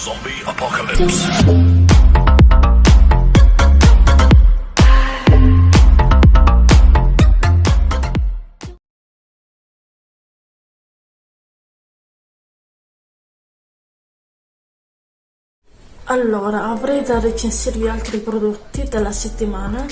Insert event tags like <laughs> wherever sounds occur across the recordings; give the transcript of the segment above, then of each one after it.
Zombie Apocalypse. Allora, avrei da recensirvi altri prodotti della settimana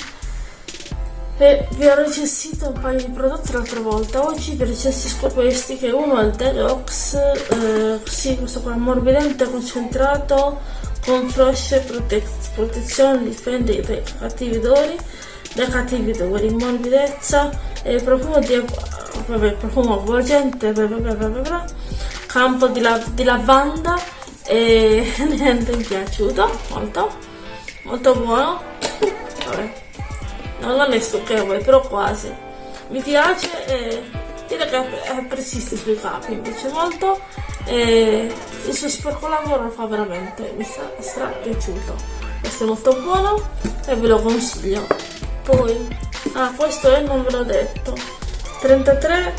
e vi ho recensito un paio di prodotti l'altra volta. Oggi vi recensisco questi che uno è il Detox, eh, sì, questo qua morbidente concentrato con froce prote- protezione, difende dai cattivi odori, dai cattivi odori, morbidezza e profumo di vabbè, profumo avvolgente, bla bla bla bla, campo di, la- di lavanda e <laughs> niente mi è piaciuto molto molto buono vabbè no, non è stucchevole però quasi. Mi piace e direi che persiste sui capi piace molto e il suo sporco lavoro lo fa veramente mi sta stra piaciuto questo è molto buono e ve lo consiglio. Poi ah questo è non ve l'ho detto 33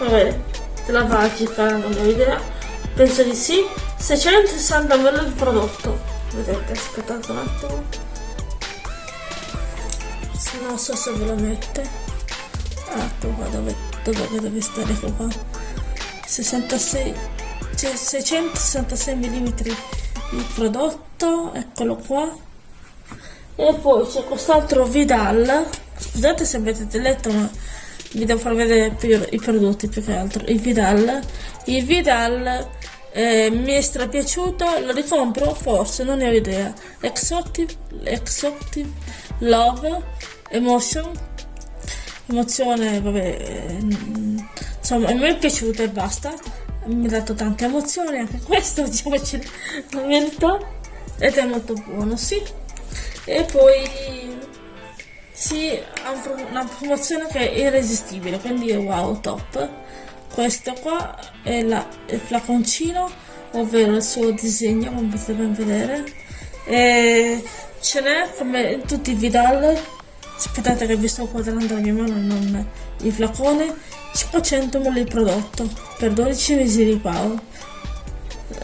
vabbè della Vagica non ho idea. Penso di sì. 660 ml di prodotto. Vedete aspettate un attimo non so se ve lo mette. Ecco qua dove, dove deve stare ecco qua. 66 cioè 666 mm di prodotto eccolo qua. E poi c'è quest'altro Vidal. Scusate se avete letto ma vi devo far vedere più i prodotti più che altro. Il Vidal. Il Vidal eh, mi è strapiaciuto lo ricompro forse non ne ho idea. Exotic Love Emotion? Emozione vabbè mm, insomma mi è piaciuto e basta. Mi ha dato tante emozioni anche questo <laughs> diciamoci la verità. Ed è molto buono sì. E poi sì ha una promozione che è irresistibile quindi è wow top. Questo qua è la, il flaconcino ovvero il suo disegno come potete ben vedere. E ce n'è come in tutti i Vidal aspettate che vi sto quadrando mia mano non il flacone. 500 ml di prodotto per 12 mesi di pago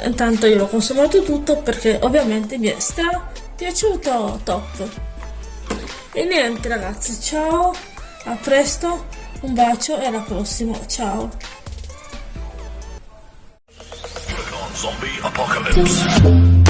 intanto io l'ho consumato tutto perché ovviamente mi è stra piaciuto top. E niente ragazzi ciao a presto un bacio e alla prossima ciao. Zombie Apocalypse.